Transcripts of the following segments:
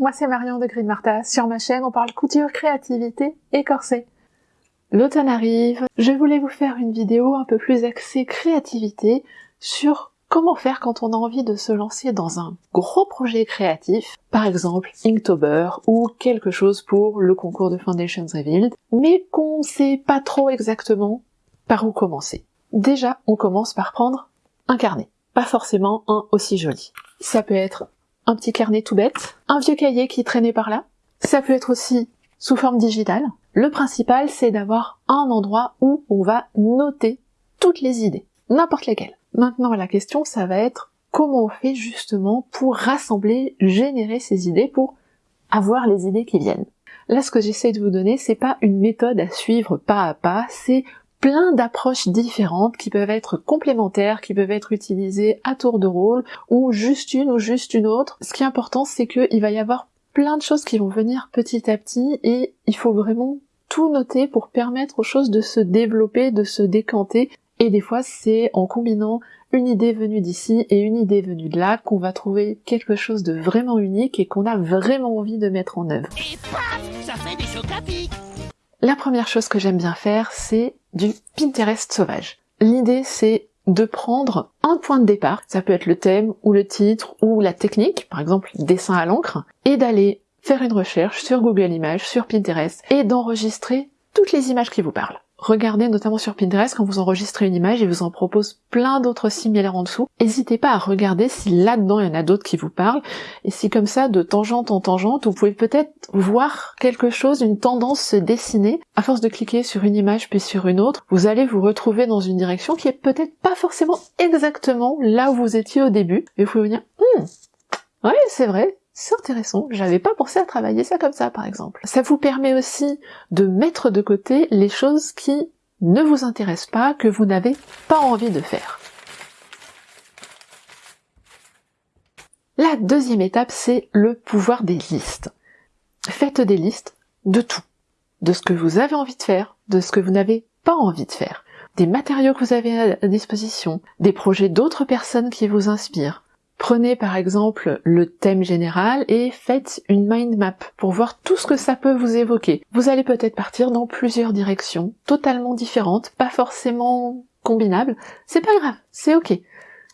moi c'est Marion de Green Martha. Sur ma chaîne, on parle couture, créativité et corset. L'automne arrive, je voulais vous faire une vidéo un peu plus axée créativité sur comment faire quand on a envie de se lancer dans un gros projet créatif, par exemple Inktober ou quelque chose pour le concours de Foundations Revealed, mais qu'on sait pas trop exactement par où commencer. Déjà, on commence par prendre un carnet, pas forcément un aussi joli. Ça peut être un petit carnet tout bête, un vieux cahier qui traînait par là. Ça peut être aussi sous forme digitale. Le principal, c'est d'avoir un endroit où on va noter toutes les idées, n'importe lesquelles. Maintenant, la question, ça va être comment on fait justement pour rassembler, générer ces idées, pour avoir les idées qui viennent. Là, ce que j'essaie de vous donner, c'est pas une méthode à suivre pas à pas, c'est plein d'approches différentes qui peuvent être complémentaires, qui peuvent être utilisées à tour de rôle, ou juste une ou juste une autre. Ce qui est important, c'est qu'il va y avoir plein de choses qui vont venir petit à petit, et il faut vraiment tout noter pour permettre aux choses de se développer, de se décanter, et des fois c'est en combinant une idée venue d'ici et une idée venue de là qu'on va trouver quelque chose de vraiment unique et qu'on a vraiment envie de mettre en œuvre. Et ça fait des La première chose que j'aime bien faire, c'est du Pinterest sauvage. L'idée, c'est de prendre un point de départ, ça peut être le thème ou le titre ou la technique, par exemple dessin à l'encre, et d'aller faire une recherche sur Google Images, sur Pinterest, et d'enregistrer toutes les images qui vous parlent regardez notamment sur Pinterest quand vous enregistrez une image et vous en propose plein d'autres similaires en dessous. N'hésitez pas à regarder si là-dedans il y en a d'autres qui vous parlent et si comme ça de tangente en tangente vous pouvez peut-être voir quelque chose, une tendance se dessiner. À force de cliquer sur une image puis sur une autre, vous allez vous retrouver dans une direction qui est peut-être pas forcément exactement là où vous étiez au début et vous pouvez vous dire hum, ouais c'est vrai, c'est intéressant, j'avais pas pensé à travailler ça comme ça par exemple. Ça vous permet aussi de mettre de côté les choses qui ne vous intéressent pas, que vous n'avez pas envie de faire. La deuxième étape, c'est le pouvoir des listes. Faites des listes de tout. De ce que vous avez envie de faire, de ce que vous n'avez pas envie de faire, des matériaux que vous avez à disposition, des projets d'autres personnes qui vous inspirent, Prenez par exemple le thème général et faites une mind map pour voir tout ce que ça peut vous évoquer. Vous allez peut-être partir dans plusieurs directions, totalement différentes, pas forcément combinables. C'est pas grave, c'est ok.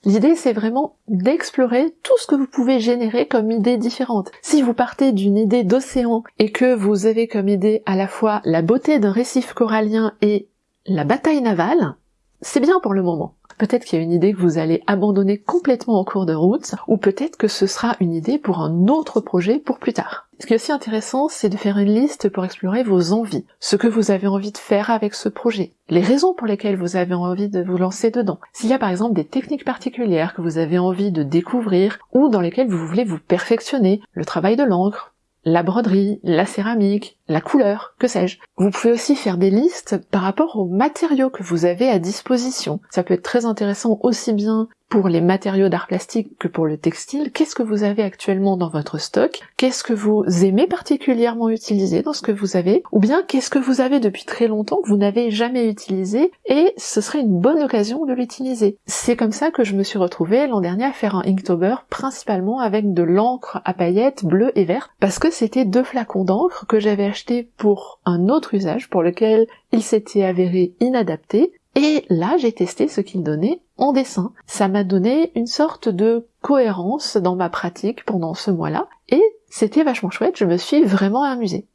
L'idée, c'est vraiment d'explorer tout ce que vous pouvez générer comme idées différentes. Si vous partez d'une idée d'océan et que vous avez comme idée à la fois la beauté d'un récif corallien et la bataille navale, c'est bien pour le moment. Peut-être qu'il y a une idée que vous allez abandonner complètement en cours de route, ou peut-être que ce sera une idée pour un autre projet pour plus tard. Ce qui est aussi intéressant, c'est de faire une liste pour explorer vos envies, ce que vous avez envie de faire avec ce projet, les raisons pour lesquelles vous avez envie de vous lancer dedans. S'il y a par exemple des techniques particulières que vous avez envie de découvrir, ou dans lesquelles vous voulez vous perfectionner, le travail de l'encre, la broderie, la céramique, la couleur, que sais-je. Vous pouvez aussi faire des listes par rapport aux matériaux que vous avez à disposition. Ça peut être très intéressant aussi bien pour les matériaux d'art plastique que pour le textile, qu'est-ce que vous avez actuellement dans votre stock, qu'est-ce que vous aimez particulièrement utiliser dans ce que vous avez, ou bien qu'est-ce que vous avez depuis très longtemps que vous n'avez jamais utilisé et ce serait une bonne occasion de l'utiliser? C'est comme ça que je me suis retrouvée l'an dernier à faire un Inktober principalement avec de l'encre à paillettes bleues et vertes parce que c'était deux flacons d'encre que j'avais achetés pour un autre usage pour lequel il s'était avéré inadapté. Et là, j'ai testé ce qu'il donnait en dessin. Ça m'a donné une sorte de cohérence dans ma pratique pendant ce mois-là, et c'était vachement chouette, je me suis vraiment amusée.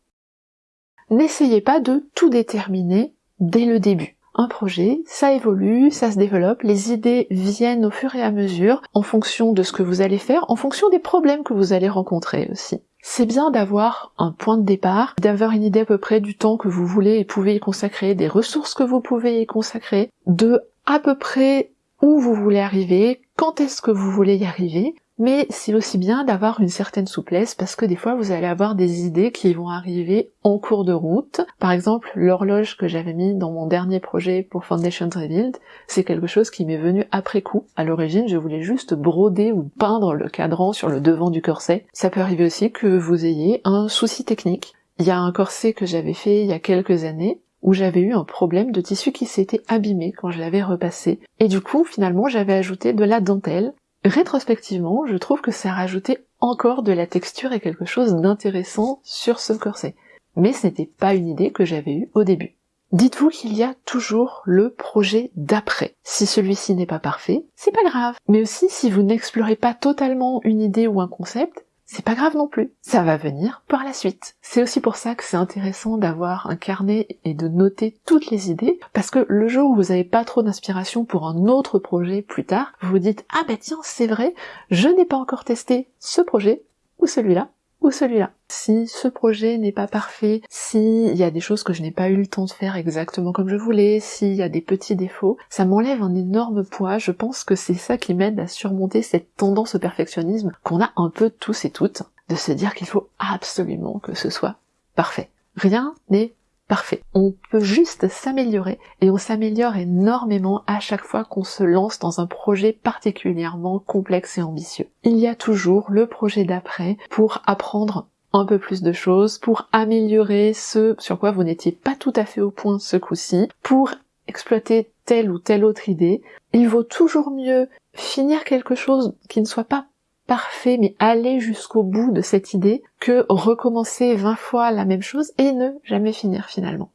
N'essayez pas de tout déterminer dès le début. Un projet, ça évolue, ça se développe, les idées viennent au fur et à mesure, en fonction de ce que vous allez faire, en fonction des problèmes que vous allez rencontrer aussi. C'est bien d'avoir un point de départ, d'avoir une idée à peu près du temps que vous voulez et pouvez y consacrer, des ressources que vous pouvez y consacrer, de à peu près où vous voulez arriver, quand est-ce que vous voulez y arriver, mais c'est aussi bien d'avoir une certaine souplesse parce que des fois vous allez avoir des idées qui vont arriver en cours de route. Par exemple, l'horloge que j'avais mis dans mon dernier projet pour Foundations Revealed, c'est quelque chose qui m'est venu après coup. À l'origine, je voulais juste broder ou peindre le cadran sur le devant du corset. Ça peut arriver aussi que vous ayez un souci technique. Il y a un corset que j'avais fait il y a quelques années, où j'avais eu un problème de tissu qui s'était abîmé quand je l'avais repassé. Et du coup, finalement, j'avais ajouté de la dentelle Rétrospectivement, je trouve que ça a rajouté encore de la texture et quelque chose d'intéressant sur ce corset. Mais ce n'était pas une idée que j'avais eue au début. Dites-vous qu'il y a toujours le projet d'après. Si celui-ci n'est pas parfait, c'est pas grave. Mais aussi si vous n'explorez pas totalement une idée ou un concept, c'est pas grave non plus. Ça va venir par la suite. C'est aussi pour ça que c'est intéressant d'avoir un carnet et de noter toutes les idées, parce que le jour où vous n'avez pas trop d'inspiration pour un autre projet plus tard, vous vous dites ah ben tiens c'est vrai, je n'ai pas encore testé ce projet ou celui-là ou celui-là. Si ce projet n'est pas parfait, s'il y a des choses que je n'ai pas eu le temps de faire exactement comme je voulais, s'il y a des petits défauts, ça m'enlève un énorme poids. Je pense que c'est ça qui m'aide à surmonter cette tendance au perfectionnisme qu'on a un peu tous et toutes, de se dire qu'il faut absolument que ce soit parfait. Rien n'est parfait. On peut juste s'améliorer et on s'améliore énormément à chaque fois qu'on se lance dans un projet particulièrement complexe et ambitieux. Il y a toujours le projet d'après pour apprendre un peu plus de choses, pour améliorer ce sur quoi vous n'étiez pas tout à fait au point ce coup-ci, pour exploiter telle ou telle autre idée. Il vaut toujours mieux finir quelque chose qui ne soit pas parfait, mais aller jusqu'au bout de cette idée que recommencer 20 fois la même chose et ne jamais finir finalement.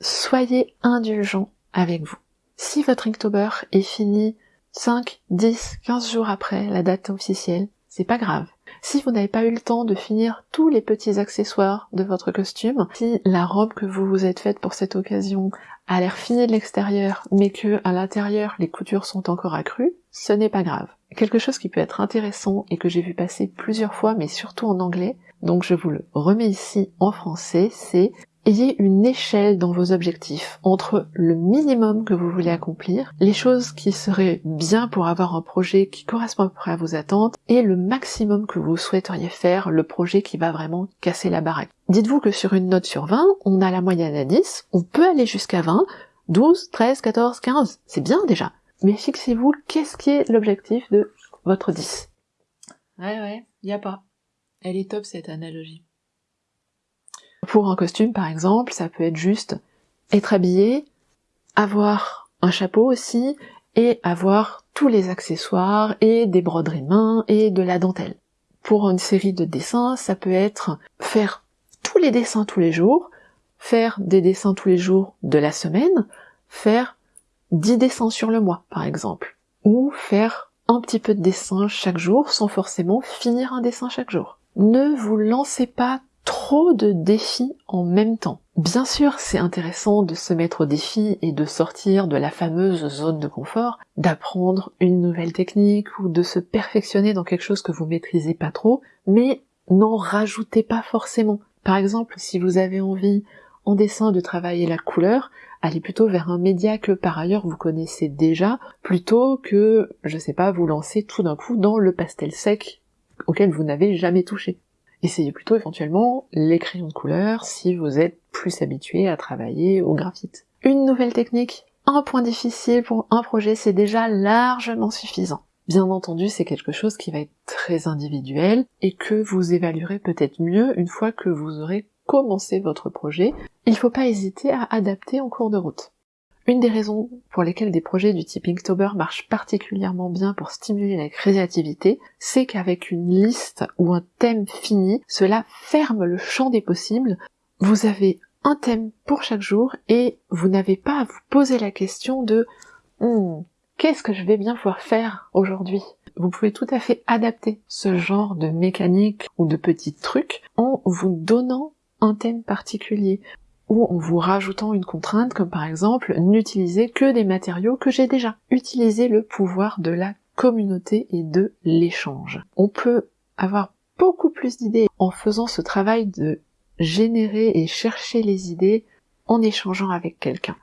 Soyez indulgent avec vous. Si votre Inktober est fini 5, 10, 15 jours après la date officielle, c'est pas grave. Si vous n'avez pas eu le temps de finir tous les petits accessoires de votre costume, si la robe que vous vous êtes faite pour cette occasion a l'air finie de l'extérieur, mais que à l'intérieur les coutures sont encore accrues, ce n'est pas grave. Quelque chose qui peut être intéressant et que j'ai vu passer plusieurs fois, mais surtout en anglais, donc je vous le remets ici en français, c'est Ayez une échelle dans vos objectifs entre le minimum que vous voulez accomplir, les choses qui seraient bien pour avoir un projet qui correspond à peu près à vos attentes, et le maximum que vous souhaiteriez faire, le projet qui va vraiment casser la baraque. Dites-vous que sur une note sur 20, on a la moyenne à 10, on peut aller jusqu'à 20, 12, 13, 14, 15, c'est bien déjà. Mais fixez-vous, qu'est-ce qui est l'objectif de votre 10 Ouais, ouais, y a pas. Elle est top cette analogie. Pour un costume, par exemple, ça peut être juste être habillé, avoir un chapeau aussi, et avoir tous les accessoires, et des broderies mains, et de la dentelle. Pour une série de dessins, ça peut être faire tous les dessins tous les jours, faire des dessins tous les jours de la semaine, faire 10 dessins sur le mois, par exemple. Ou faire un petit peu de dessin chaque jour sans forcément finir un dessin chaque jour. Ne vous lancez pas trop de défis en même temps. Bien sûr, c'est intéressant de se mettre au défi et de sortir de la fameuse zone de confort, d'apprendre une nouvelle technique ou de se perfectionner dans quelque chose que vous maîtrisez pas trop, mais n'en rajoutez pas forcément. Par exemple, si vous avez envie en dessin de travailler la couleur, allez plutôt vers un média que par ailleurs vous connaissez déjà, plutôt que, je sais pas, vous lancer tout d'un coup dans le pastel sec auquel vous n'avez jamais touché. Essayez plutôt éventuellement les crayons de couleur si vous êtes plus habitué à travailler au graphite. Une nouvelle technique, un point difficile pour un projet, c'est déjà largement suffisant. Bien entendu, c'est quelque chose qui va être très individuel et que vous évaluerez peut-être mieux une fois que vous aurez commencé votre projet. Il ne faut pas hésiter à adapter en cours de route. Une des raisons pour lesquelles des projets du type Inktober marchent particulièrement bien pour stimuler la créativité, c'est qu'avec une liste ou un thème fini, cela ferme le champ des possibles. Vous avez un thème pour chaque jour et vous n'avez pas à vous poser la question de hmm, qu'est-ce que je vais bien pouvoir faire aujourd'hui? Vous pouvez tout à fait adapter ce genre de mécanique ou de petits trucs en vous donnant un thème particulier ou en vous rajoutant une contrainte comme par exemple n'utiliser que des matériaux que j'ai déjà. Utilisez le pouvoir de la communauté et de l'échange. On peut avoir beaucoup plus d'idées en faisant ce travail de générer et chercher les idées en échangeant avec quelqu'un.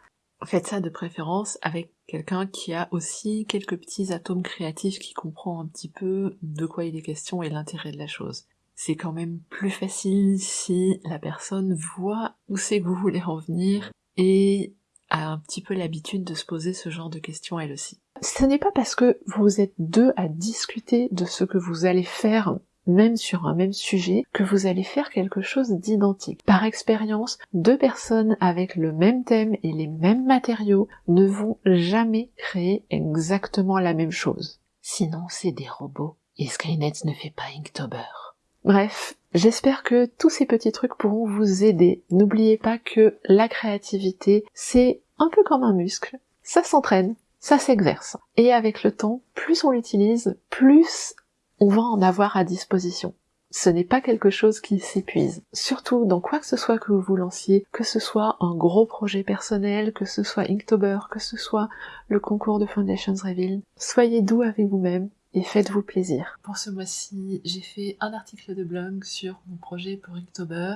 Faites ça de préférence avec quelqu'un qui a aussi quelques petits atomes créatifs qui comprend un petit peu de quoi il est question et l'intérêt de la chose c'est quand même plus facile si la personne voit où c'est que vous voulez en venir et a un petit peu l'habitude de se poser ce genre de questions elle aussi. Ce n'est pas parce que vous êtes deux à discuter de ce que vous allez faire même sur un même sujet, que vous allez faire quelque chose d'identique. Par expérience, deux personnes avec le même thème et les mêmes matériaux ne vont jamais créer exactement la même chose. Sinon, c'est des robots. Et Skynet ne fait pas Inktober. Bref, j'espère que tous ces petits trucs pourront vous aider. N'oubliez pas que la créativité, c'est un peu comme un muscle. Ça s'entraîne, ça s'exerce. Et avec le temps, plus on l'utilise, plus on va en avoir à disposition. Ce n'est pas quelque chose qui s'épuise. Surtout dans quoi que ce soit que vous vous lanciez, que ce soit un gros projet personnel, que ce soit Inktober, que ce soit le concours de Foundations Reveal, soyez doux avec vous-même et faites-vous plaisir. Pour ce mois-ci, j'ai fait un article de blog sur mon projet pour Inktober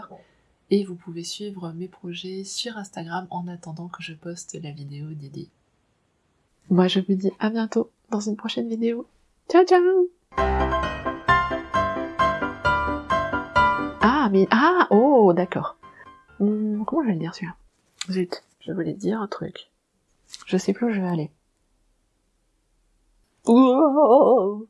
et vous pouvez suivre mes projets sur Instagram en attendant que je poste la vidéo d'idée. Moi je vous dis à bientôt dans une prochaine vidéo. Ciao ciao Ah mais ah oh d'accord. Hmm, comment je vais le dire celui-là? Zut, je voulais dire un truc. Je sais plus où je vais aller. Whoa.